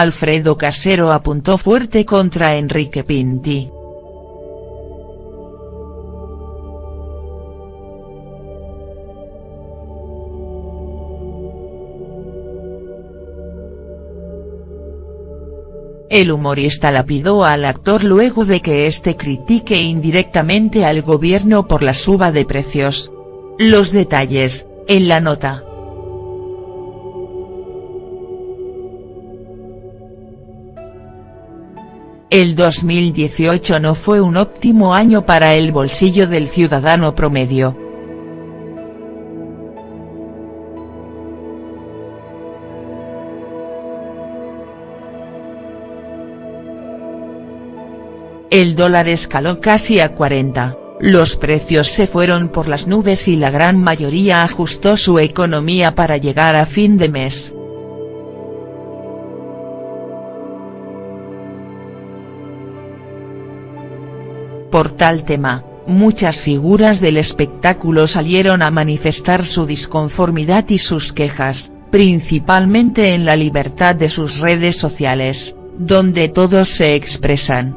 Alfredo Casero apuntó fuerte contra Enrique Pinti. El humorista lapidó al actor luego de que éste critique indirectamente al gobierno por la suba de precios. Los detalles, en la nota. El 2018 no fue un óptimo año para el bolsillo del ciudadano promedio. El dólar escaló casi a 40, los precios se fueron por las nubes y la gran mayoría ajustó su economía para llegar a fin de mes. Por tal tema, muchas figuras del espectáculo salieron a manifestar su disconformidad y sus quejas, principalmente en la libertad de sus redes sociales, donde todos se expresan.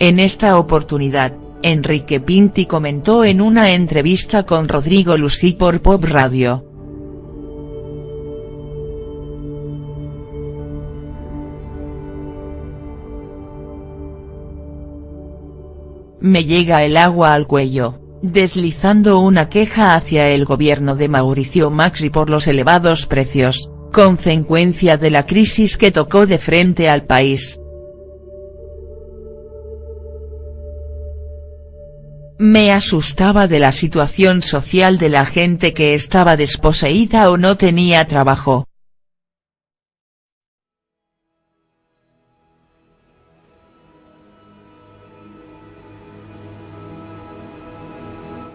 En esta oportunidad, Enrique Pinti comentó en una entrevista con Rodrigo Lucí por Pop Radio. Me llega el agua al cuello, deslizando una queja hacia el gobierno de Mauricio Macri por los elevados precios, consecuencia de la crisis que tocó de frente al país. Me asustaba de la situación social de la gente que estaba desposeída o no tenía trabajo.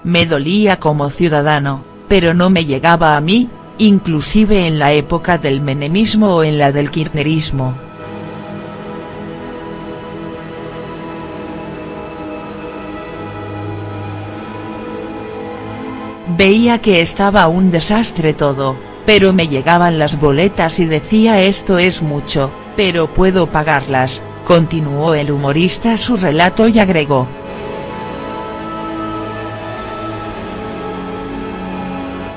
Me dolía como ciudadano, pero no me llegaba a mí, inclusive en la época del menemismo o en la del kirchnerismo. Veía que estaba un desastre todo, pero me llegaban las boletas y decía esto es mucho, pero puedo pagarlas, continuó el humorista su relato y agregó.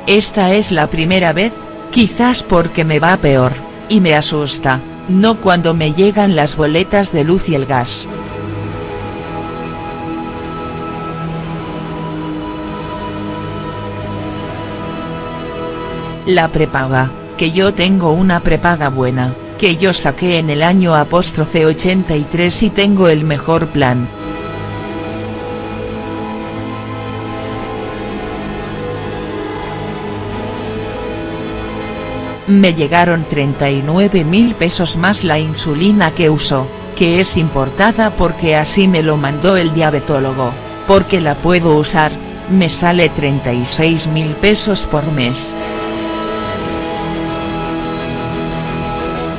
Esta es la primera vez, quizás porque me va peor, y me asusta, no cuando me llegan las boletas de luz y el gas. La prepaga, que yo tengo una prepaga buena, que yo saqué en el año apóstrofe 83 y tengo el mejor plan. Me llegaron 39 mil pesos más la insulina que uso, que es importada porque así me lo mandó el diabetólogo, porque la puedo usar, me sale 36 mil pesos por mes.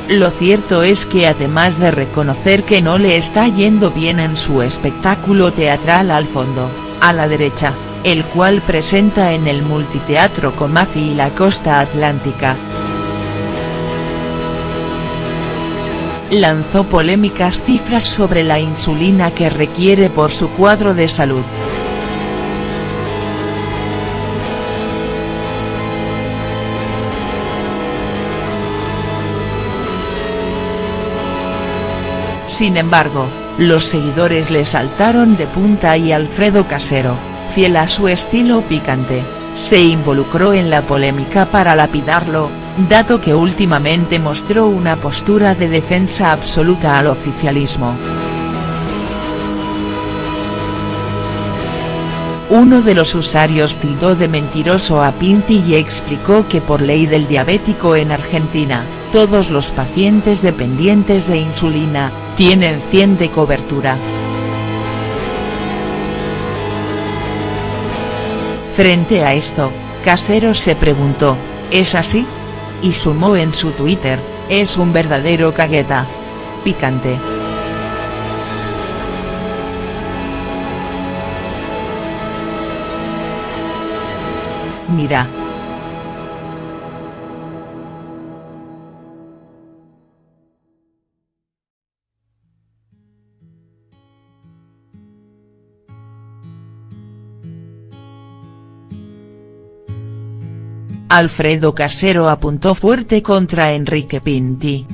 Lo cierto es que además de reconocer que no le está yendo bien en su espectáculo teatral al fondo, a la derecha, el cual presenta en el Multiteatro Comafi y la Costa Atlántica. Lanzó polémicas cifras sobre la insulina que requiere por su cuadro de salud. Sin embargo, los seguidores le saltaron de punta y Alfredo Casero, fiel a su estilo picante, se involucró en la polémica para lapidarlo, dado que últimamente mostró una postura de defensa absoluta al oficialismo. Uno de los usuarios tildó de mentiroso a Pinti y explicó que por ley del diabético en Argentina, todos los pacientes dependientes de insulina, tienen 100 de cobertura. Frente a esto, Casero se preguntó, ¿es así? Y sumó en su Twitter, es un verdadero cagueta. Picante. Mira. Alfredo Casero apuntó fuerte contra Enrique Pinti.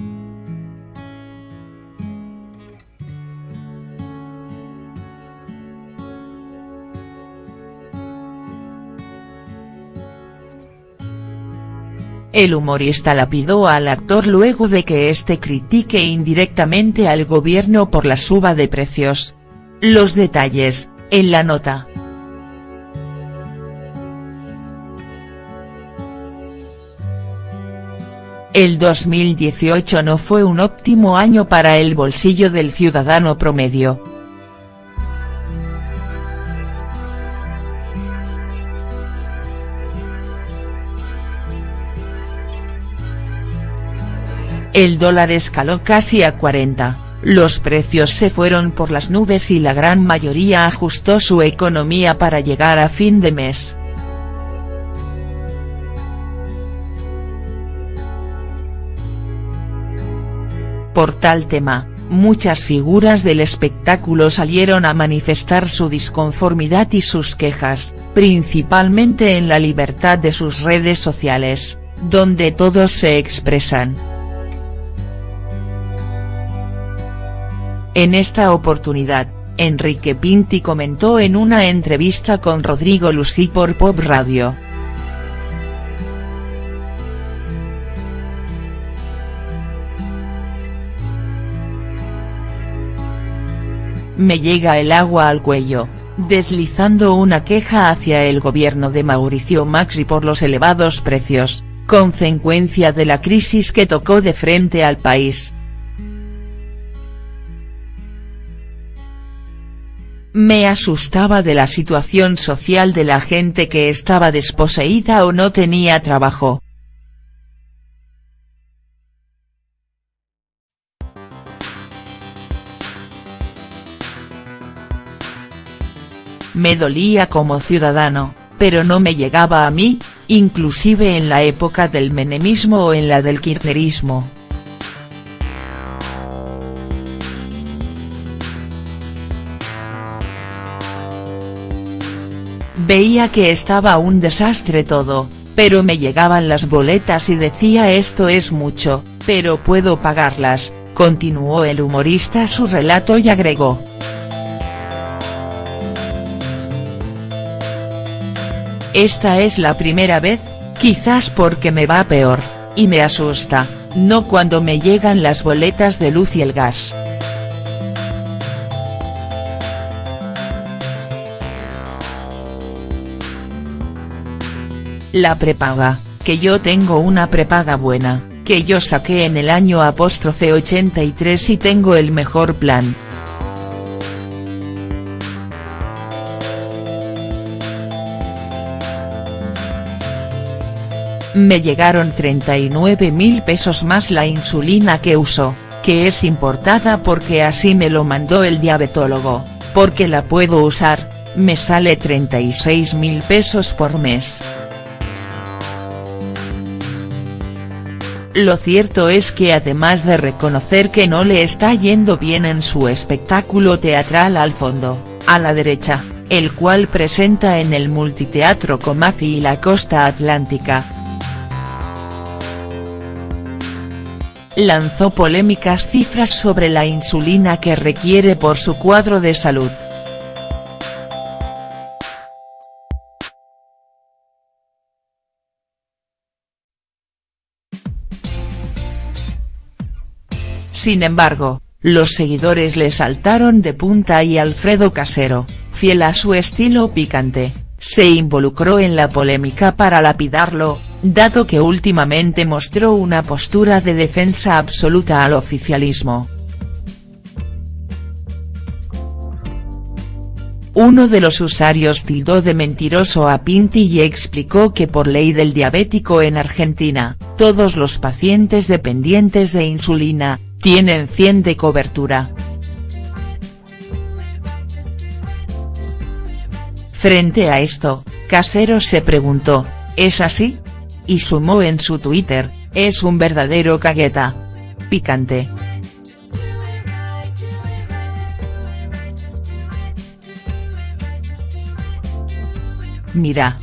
El humorista lapidó al actor luego de que éste critique indirectamente al gobierno por la suba de precios. Los detalles, en la nota. El 2018 no fue un óptimo año para el bolsillo del ciudadano promedio. El dólar escaló casi a 40, los precios se fueron por las nubes y la gran mayoría ajustó su economía para llegar a fin de mes. Por tal tema, muchas figuras del espectáculo salieron a manifestar su disconformidad y sus quejas, principalmente en la libertad de sus redes sociales, donde todos se expresan. En esta oportunidad, Enrique Pinti comentó en una entrevista con Rodrigo Lucí por Pop Radio. Me llega el agua al cuello, deslizando una queja hacia el gobierno de Mauricio Macri por los elevados precios, consecuencia de la crisis que tocó de frente al país. Me asustaba de la situación social de la gente que estaba desposeída o no tenía trabajo. Me dolía como ciudadano, pero no me llegaba a mí, inclusive en la época del menemismo o en la del kirchnerismo. Veía que estaba un desastre todo, pero me llegaban las boletas y decía esto es mucho, pero puedo pagarlas, continuó el humorista su relato y agregó. Esta es la primera vez, quizás porque me va peor, y me asusta, no cuando me llegan las boletas de luz y el gas. La prepaga, que yo tengo una prepaga buena, que yo saqué en el año apóstrofe 83 y tengo el mejor plan. Me llegaron 39 mil pesos más la insulina que uso, que es importada porque así me lo mandó el diabetólogo, porque la puedo usar, me sale 36 mil pesos por mes. Lo cierto es que además de reconocer que no le está yendo bien en su espectáculo teatral al fondo, a la derecha, el cual presenta en el Multiteatro Comafi y la Costa Atlántica. Lanzó polémicas cifras sobre la insulina que requiere por su cuadro de salud. Sin embargo, los seguidores le saltaron de punta y Alfredo Casero, fiel a su estilo picante, se involucró en la polémica para lapidarlo, dado que últimamente mostró una postura de defensa absoluta al oficialismo. Uno de los usuarios tildó de mentiroso a Pinti y explicó que por ley del diabético en Argentina, todos los pacientes dependientes de insulina, tienen 100 de cobertura. Frente a esto, Casero se preguntó, ¿es así? Y sumó en su Twitter, es un verdadero cagueta. Picante. Mira,